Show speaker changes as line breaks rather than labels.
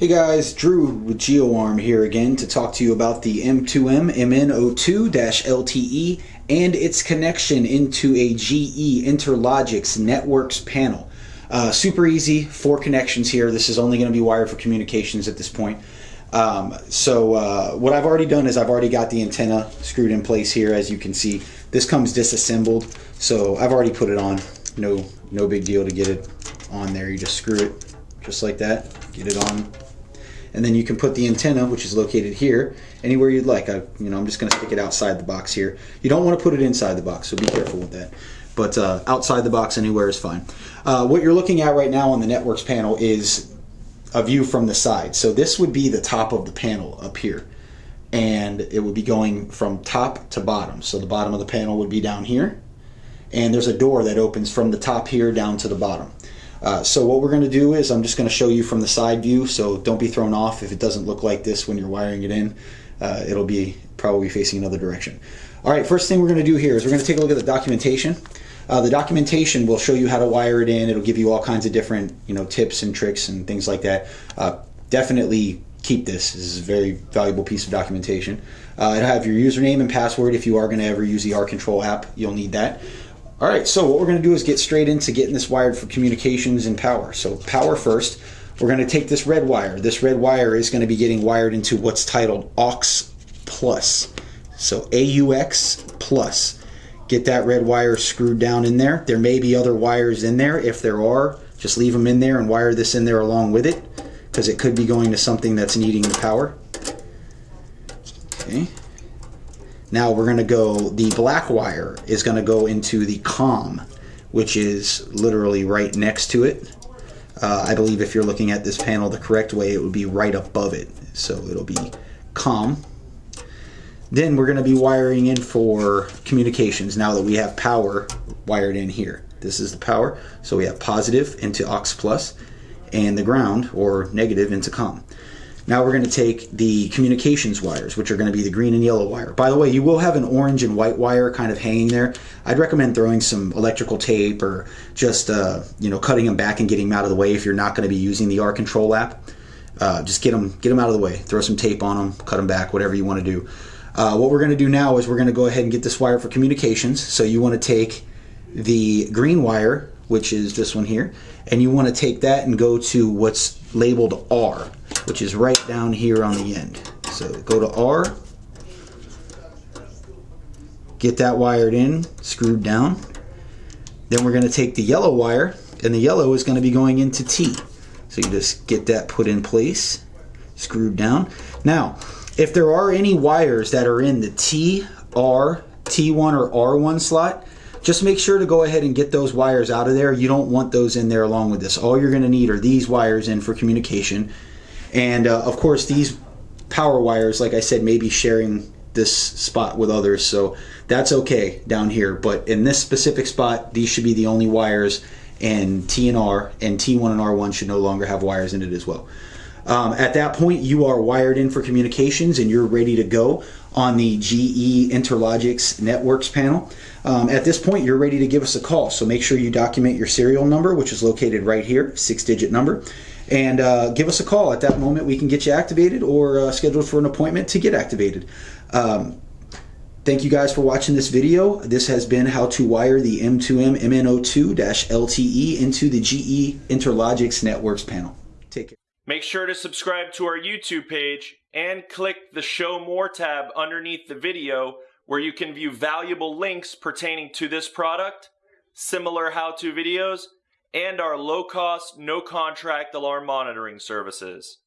Hey guys, Drew with GeoArm here again to talk to you about the M2M MN02-LTE and its connection into a GE Interlogix NetworX panel. Uh, super easy, four connections here. This is only going to be wired for communications at this point. Um, so uh, what I've already done is I've already got the antenna screwed in place here as you can see. This comes disassembled, so I've already put it on. No, no big deal to get it on there. You just screw it just like that, get it on and then you can put the antenna which is located here anywhere you'd like. I, you know I'm just gonna stick it outside the box here. You don't want to put it inside the box so be careful with that. But uh, outside the box anywhere is fine. Uh, what you're looking at right now on the NetworX panel is a view from the side. So this would be the top of the panel up here and it would be going from top to bottom. So the bottom of the panel would be down here and there's a door that opens from the top here down to the bottom uh, so what we're going to do is I'm just going to show you from the side view, so don't be thrown off if it doesn't look like this when you're wiring it in. Uh, it'll be probably facing another direction. All right, first thing we're going to do here is we're going to take a look at the documentation. Uh, the documentation will show you how to wire it in. It'll give you all kinds of different you know tips and tricks and things like that. Uh, definitely keep this. This is a very valuable piece of documentation. Uh, it'll have your username and password if you are going to ever use the R Control app. You'll need that. All right, so what we're going to do is get straight into getting this wired for communications and power. So power first, we're going to take this red wire. This red wire is going to be getting wired into what's titled AUX plus. So AUX plus. Get that red wire screwed down in there. There may be other wires in there. If there are, just leave them in there and wire this in there along with it because it could be going to something that's needing the power. Okay. Now we're going to go, the black wire is going to go into the COM, which is literally right next to it. Uh, I believe if you're looking at this panel the correct way, it would be right above it. So it'll be COM. Then we're going to be wiring in for communications now that we have power wired in here. This is the power. So we have positive into aux plus and the ground or negative into COM. Now we're going to take the communications wires, which are going to be the green and yellow wire. By the way, you will have an orange and white wire kind of hanging there. I'd recommend throwing some electrical tape or just, uh, you know, cutting them back and getting them out of the way if you're not going to be using the R Control app. Uh, just get them, get them out of the way. Throw some tape on them, cut them back, whatever you want to do. Uh, what we're going to do now is we're going to go ahead and get this wire for communications. So you want to take the green wire, which is this one here, and you want to take that and go to what's labeled R which is right down here on the end. So go to R, get that wired in, screwed down. Then we're going to take the yellow wire, and the yellow is going to be going into T. So you just get that put in place, screwed down. Now, if there are any wires that are in the T, R, T1 or R1 slot, just make sure to go ahead and get those wires out of there. You don't want those in there along with this. All you're going to need are these wires in for communication. And uh, of course, these power wires, like I said, may be sharing this spot with others, so that's okay down here. But in this specific spot, these should be the only wires, and T and R and T1 and R1 should no longer have wires in it as well. Um, at that point, you are wired in for communications and you're ready to go on the GE Interlogix NetworX panel. Um, at this point, you're ready to give us a call. So make sure you document your serial number, which is located right here, six digit number, and uh, give us a call. At that moment, we can get you activated or uh, scheduled for an appointment to get activated. Um, Thank you guys for watching this video. This has been how to wire the M2M MN02-LTE into the GE Interlogix NetworX panel. Take care.
Make sure to subscribe to our YouTube page and click the Show More tab underneath the video where you can view valuable links pertaining to this product, similar how-to videos, and our low-cost, no-contract alarm monitoring services.